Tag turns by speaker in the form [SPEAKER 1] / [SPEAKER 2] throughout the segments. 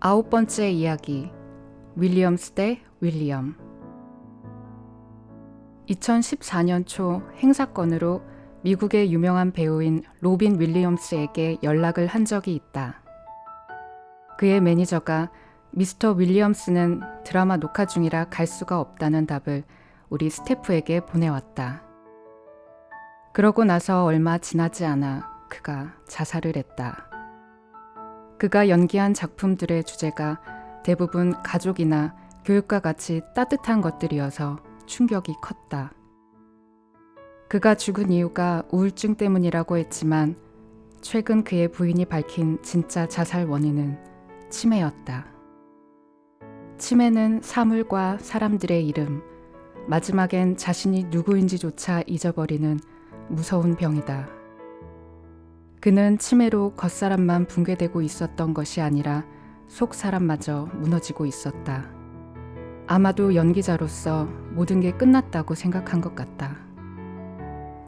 [SPEAKER 1] 아홉 번째 이야기 윌리엄스 대 윌리엄 2014년 초 행사건으로 미국의 유명한 배우인 로빈 윌리엄스에게 연락을 한 적이 있다. 그의 매니저가 미스터 윌리엄스는 드라마 녹화 중이라 갈 수가 없다는 답을 우리 스태프에게 보내왔다. 그러고 나서 얼마 지나지 않아 그가 자살을 했다. 그가 연기한 작품들의 주제가 대부분 가족이나 교육과 같이 따뜻한 것들이어서 충격이 컸다. 그가 죽은 이유가 우울증 때문이라고 했지만 최근 그의 부인이 밝힌 진짜 자살 원인은 치매였다. 치매는 사물과 사람들의 이름, 마지막엔 자신이 누구인지조차 잊어버리는 무서운 병이다. 그는 치매로 겉사람만 붕괴되고 있었던 것이 아니라 속 사람마저 무너지고 있었다. 아마도 연기자로서 모든 게 끝났다고 생각한 것 같다.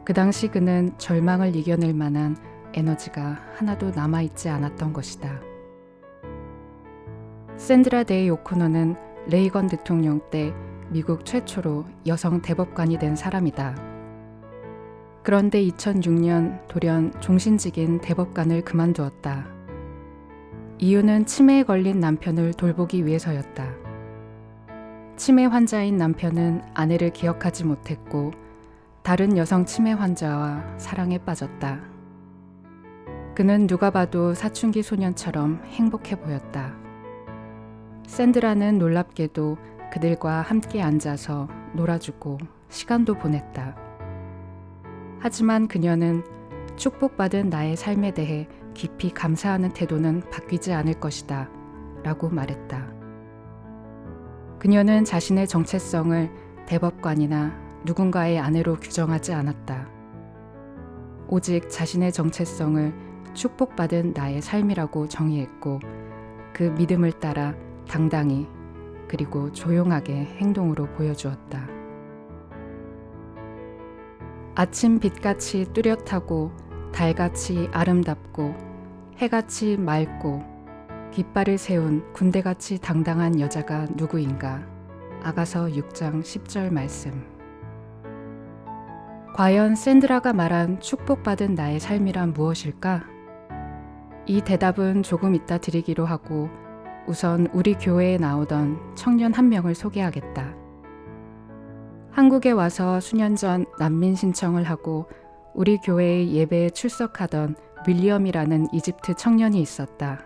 [SPEAKER 1] 그 당시 그는 절망을 이겨낼 만한 에너지가 하나도 남아있지 않았던 것이다. 샌드라 데이 오코너는 레이건 대통령 때 미국 최초로 여성 대법관이 된 사람이다. 그런데 2006년 돌연 종신직인 대법관을 그만두었다. 이유는 치매에 걸린 남편을 돌보기 위해서였다. 치매 환자인 남편은 아내를 기억하지 못했고 다른 여성 치매 환자와 사랑에 빠졌다. 그는 누가 봐도 사춘기 소년처럼 행복해 보였다. 샌드라는 놀랍게도 그들과 함께 앉아서 놀아주고 시간도 보냈다. 하지만 그녀는 축복받은 나의 삶에 대해 깊이 감사하는 태도는 바뀌지 않을 것이다. 라고 말했다. 그녀는 자신의 정체성을 대법관이나 누군가의 아내로 규정하지 않았다. 오직 자신의 정체성을 축복받은 나의 삶이라고 정의했고 그 믿음을 따라 당당히 그리고 조용하게 행동으로 보여주었다. 아침 빛같이 뚜렷하고 달같이 아름답고 해같이 맑고 깃발을 세운 군대같이 당당한 여자가 누구인가. 아가서 6장 10절 말씀. 과연 샌드라가 말한 축복받은 나의 삶이란 무엇일까? 이 대답은 조금 이따 드리기로 하고 우선 우리 교회에 나오던 청년 한 명을 소개하겠다. 한국에 와서 수년 전 난민 신청을 하고 우리 교회의 예배에 출석하던 윌리엄이라는 이집트 청년이 있었다.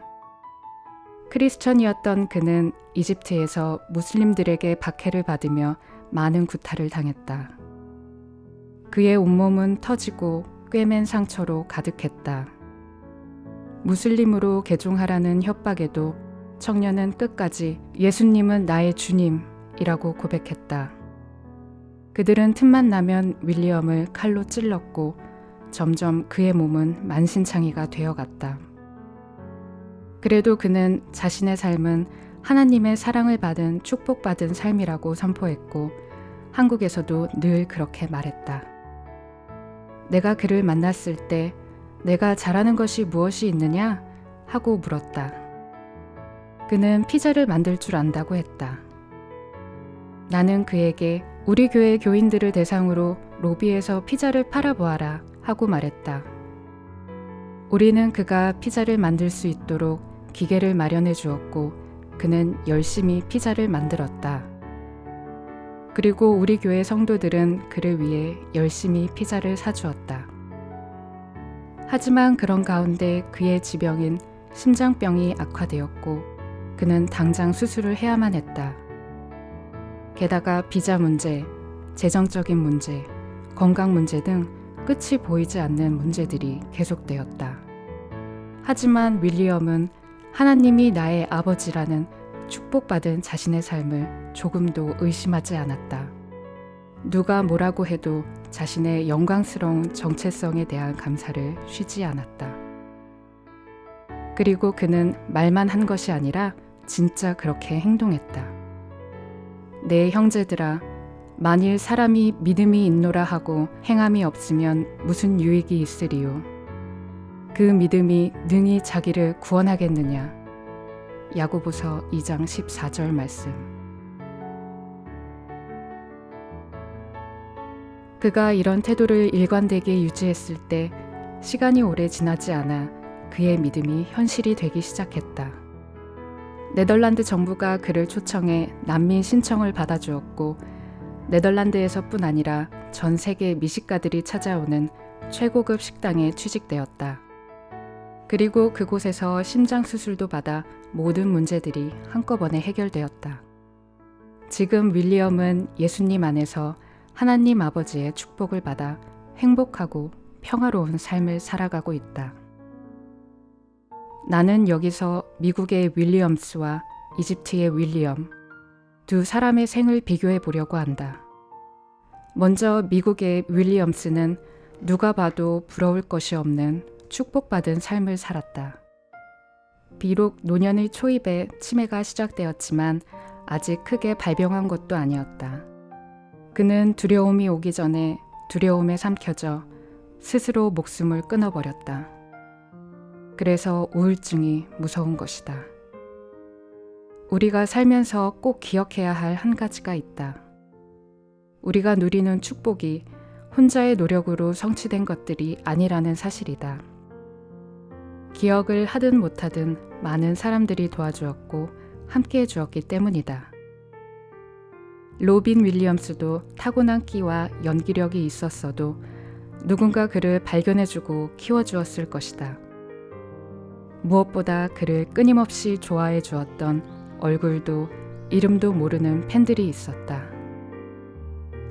[SPEAKER 1] 크리스천이었던 그는 이집트에서 무슬림들에게 박해를 받으며 많은 구타를 당했다. 그의 온몸은 터지고 꿰맨 상처로 가득했다. 무슬림으로 개종하라는 협박에도 청년은 끝까지 예수님은 나의 주님이라고 고백했다. 그들은 틈만 나면 윌리엄을 칼로 찔렀고 점점 그의 몸은 만신창이가 되어갔다. 그래도 그는 자신의 삶은 하나님의 사랑을 받은 축복받은 삶이라고 선포했고 한국에서도 늘 그렇게 말했다. 내가 그를 만났을 때 내가 잘하는 것이 무엇이 있느냐 하고 물었다. 그는 피자를 만들 줄 안다고 했다. 나는 그에게 우리 교회 교인들을 대상으로 로비에서 피자를 팔아보아라 하고 말했다. 우리는 그가 피자를 만들 수 있도록 기계를 마련해 주었고 그는 열심히 피자를 만들었다. 그리고 우리 교회 성도들은 그를 위해 열심히 피자를 사주었다. 하지만 그런 가운데 그의 지병인 심장병이 악화되었고 그는 당장 수술을 해야만 했다. 게다가 비자 문제, 재정적인 문제, 건강 문제 등 끝이 보이지 않는 문제들이 계속되었다. 하지만 윌리엄은 하나님이 나의 아버지라는 축복받은 자신의 삶을 조금도 의심하지 않았다. 누가 뭐라고 해도 자신의 영광스러운 정체성에 대한 감사를 쉬지 않았다. 그리고 그는 말만 한 것이 아니라 진짜 그렇게 행동했다. 내 형제들아 만일 사람이 믿음이 있노라 하고 행함이 없으면 무슨 유익이 있으리요 그 믿음이 능히 자기를 구원하겠느냐 야고보서 2장 14절 말씀. 그가 이런 태도를 일관되게 유지했을 때 시간이 오래 지나지 않아 그의 믿음이 현실이 되기 시작했다. 네덜란드 정부가 그를 초청해 난민 신청을 받아주었고 네덜란드에서뿐 아니라 전 세계 미식가들이 찾아오는 최고급 식당에 취직되었다. 그리고 그곳에서 심장 수술도 받아 모든 문제들이 한꺼번에 해결되었다. 지금 윌리엄은 예수님 안에서 하나님 아버지의 축복을 받아 행복하고 평화로운 삶을 살아가고 있다. 나는 여기서 미국의 윌리엄스와 이집트의 윌리엄 두 사람의 생을 비교해 보려고 한다. 먼저 미국의 윌리엄스는 누가 봐도 부러울 것이 없는 축복받은 삶을 살았다. 비록 노년의 초입에 치매가 시작되었지만 아직 크게 발병한 것도 아니었다. 그는 두려움이 오기 전에 두려움에 삼켜져 스스로 목숨을 끊어버렸다. 그래서 우울증이 무서운 것이다. 우리가 살면서 꼭 기억해야 할 한 가지가 있다. 우리가 누리는 축복이 혼자의 노력으로 성취된 것들이 아니라는 사실이다. 기억을 하든 못하든 많은 사람들이 도와주었고 함께 해 주었기 때문이다. 로빈 윌리엄스도 타고난 끼와 연기력이 있었어도 누군가 그를 발견해주고 키워주었을 것이다. 무엇보다 그를 끊임없이 좋아해 주었던 얼굴도 이름도 모르는 팬들이 있었다.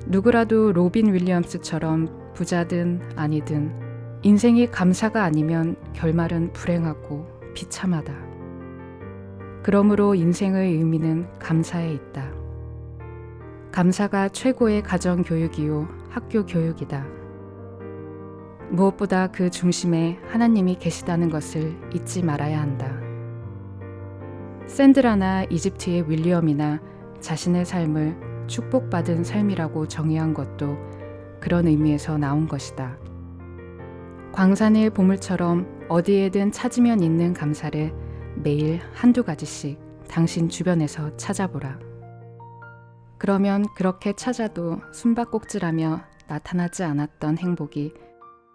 [SPEAKER 1] 누구라도 로빈 윌리엄스처럼 부자든 아니든 인생이 감사가 아니면 결말은 불행하고 비참하다. 그러므로 인생의 의미는 감사에 있다. 감사가 최고의 가정 교육이요 학교 교육이다. 무엇보다 그 중심에 하나님이 계시다는 것을 잊지 말아야 한다. 샌드라나 이집트의 윌리엄이나 자신의 삶을 축복받은 삶이라고 정의한 것도 그런 의미에서 나온 것이다. 광산의 보물처럼 어디에든 찾으면 있는 감사를 매일 한두 가지씩 당신 주변에서 찾아보라. 그러면 그렇게 찾아도 숨바꼭질하며 나타나지 않았던 행복이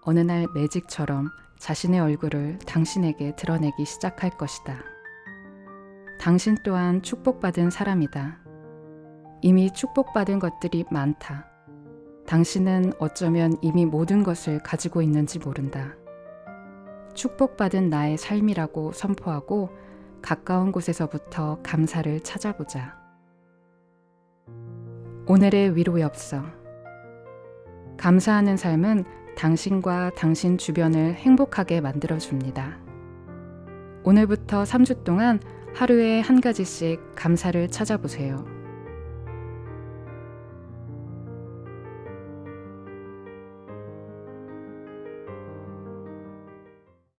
[SPEAKER 1] 어느 날 매직처럼 자신의 얼굴을 당신에게 드러내기 시작할 것이다. 당신 또한 축복받은 사람이다. 이미 축복받은 것들이 많다. 당신은 어쩌면 이미 모든 것을 가지고 있는지 모른다. 축복받은 나의 삶이라고 선포하고 가까운 곳에서부터 감사를 찾아보자. 오늘의 위로 엽서. 감사하는 삶은 당신과 당신 주변을 행복하게 만들어줍니다. 오늘부터 3주 동안 하루에 한 가지씩 감사를 찾아보세요.